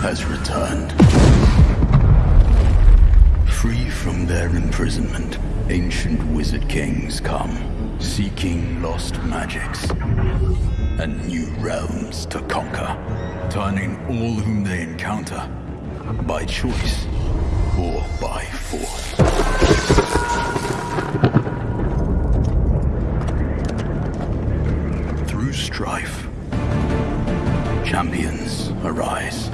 has returned. Free from their imprisonment, ancient wizard kings come, seeking lost magics and new realms to conquer, turning all whom they encounter, by choice or by force. Through strife, champions arise.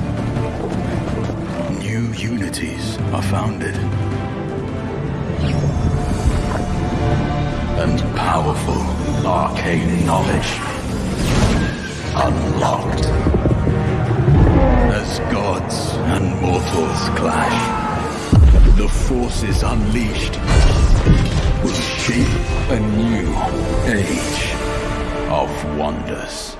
New unities are founded. And powerful arcane knowledge unlocked. As gods and mortals clash, the forces unleashed will shape a new age of wonders.